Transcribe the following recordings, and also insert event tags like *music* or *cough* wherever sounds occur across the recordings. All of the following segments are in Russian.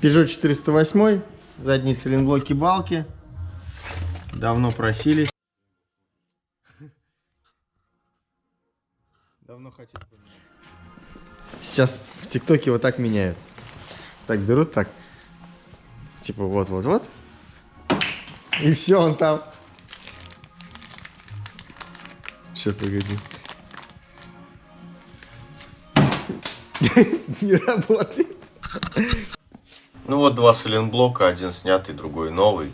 Peugeot 408, задние сайлентблоки балки. Давно просили. Давно хотели. Сейчас в ТикТоке вот так меняют. Так берут так. Типа вот-вот-вот. И все, он там. Сейчас, погоди. *laughs* Не работает. Ну вот два сайлентблока, один снятый, другой новый.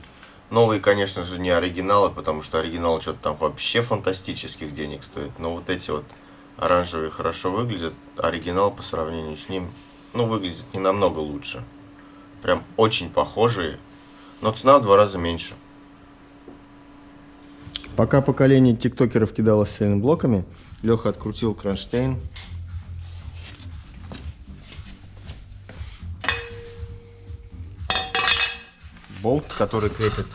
Новые, конечно же, не оригиналы, потому что оригинал что-то там вообще фантастических денег стоит. Но вот эти вот оранжевые хорошо выглядят. Оригинал по сравнению с ним, ну, выглядит не намного лучше. Прям очень похожие, но цена в два раза меньше. Пока поколение тиктокеров кидалось с блоками, Леха открутил кронштейн. Болт, который крепит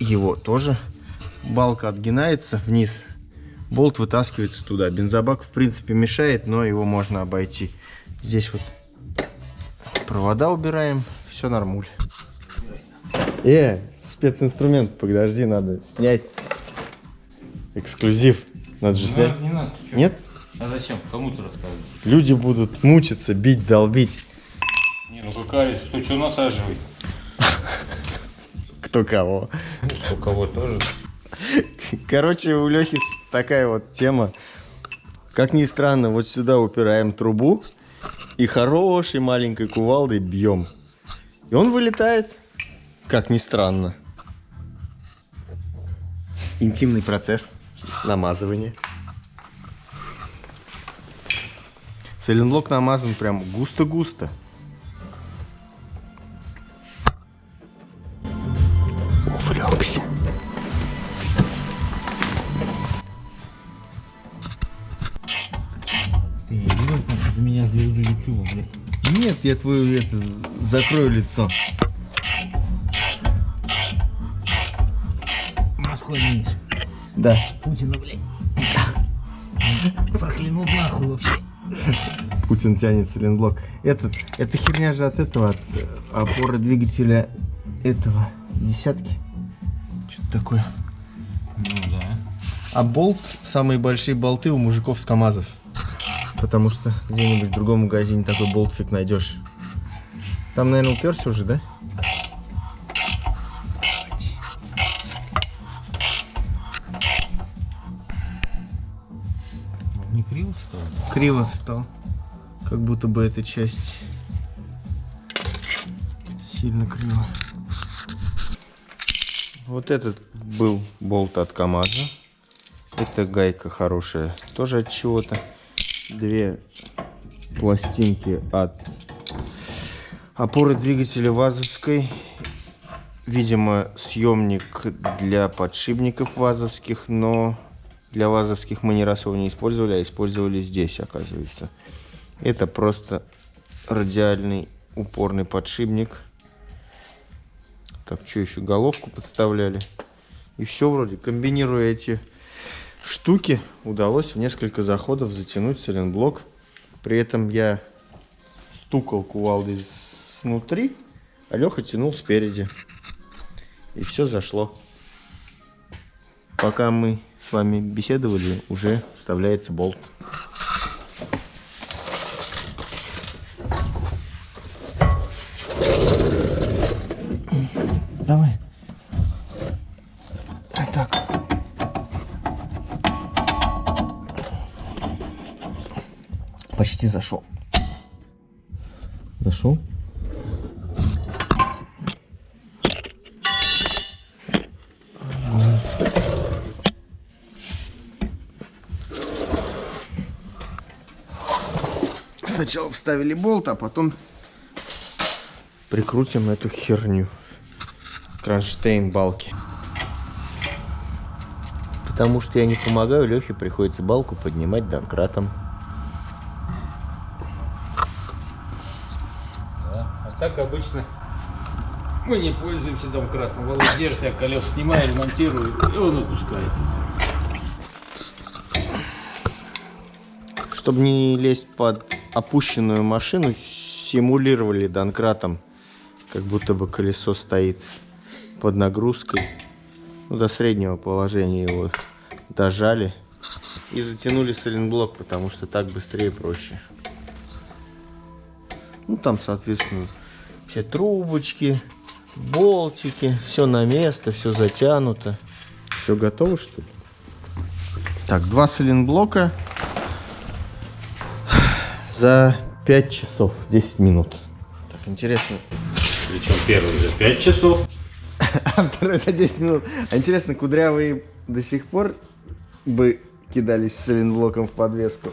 его тоже. Балка отгинается вниз, болт вытаскивается туда. Бензобак, в принципе, мешает, но его можно обойти. Здесь вот провода убираем, все нормуль. Э, специнструмент, подожди, надо снять. Эксклюзив. Надо же не снять. Надо, не надо? Нет? А зачем? Кому-то рассказывать. Люди будут мучиться, бить, долбить. Не, ну какая кто что насаживает? Кто кого. У кого тоже. Короче, у Лехи такая вот тема. Как ни странно, вот сюда упираем трубу и хорошей маленькой кувалдой бьем. И он вылетает. Как ни странно. Интимный процесс намазывания. Сайлентблок намазан прям густо-густо. Ты видел, как меня блядь? Нет, я твою это, закрою лицо. Москва видишь? Да. Путина, блядь. Проклянул нахуй вообще. Путин тянет сайлентблок. Этот, эта херня же от этого, от э, опоры двигателя этого десятки. Что-то такое. Ну да. А болт, самые большие болты у мужиков с КАМАЗов. Потому что где-нибудь в другом магазине такой болт фиг найдешь. Там, наверное, уперся уже, да? Он не криво встал? Криво встал. Как будто бы эта часть сильно криво. Вот этот был болт от КамАЗа. Это гайка хорошая, тоже от чего-то. Две пластинки от опоры двигателя ВАЗовской. Видимо, съемник для подшипников ВАЗовских, но для ВАЗовских мы ни раз его не использовали, а использовали здесь, оказывается. Это просто радиальный упорный подшипник. Так, что еще? Головку подставляли. И все вроде. Комбинируя эти штуки, удалось в несколько заходов затянуть сайлентблок. При этом я стукал кувалдой снутри, а Леха тянул спереди. И все зашло. Пока мы с вами беседовали, уже вставляется болт. Давай. Так. Почти зашел. Зашел? Сначала вставили болт, а потом прикрутим эту херню. Кронштейн балки. Потому что я не помогаю, Лехе приходится балку поднимать донкратом. Да. А так обычно мы не пользуемся домкратом. Володя держит, я колес снимаю, ремонтирую, и он отпускает. Чтобы не лезть под опущенную машину, симулировали домкратом, как будто бы колесо стоит под нагрузкой. Ну, до среднего положения его дожали. И затянули сайлентблок, потому что так быстрее и проще. Ну, там, соответственно, все трубочки, болтики, все на место, все затянуто. Все готово, что ли? Так, два сайлентблока за 5 часов, 10 минут. Так, интересно. Причем первый за 5 часов. А второй за 10 минут. Интересно, кудрявые до сих пор бы кидались с сайлентблоком в подвеску?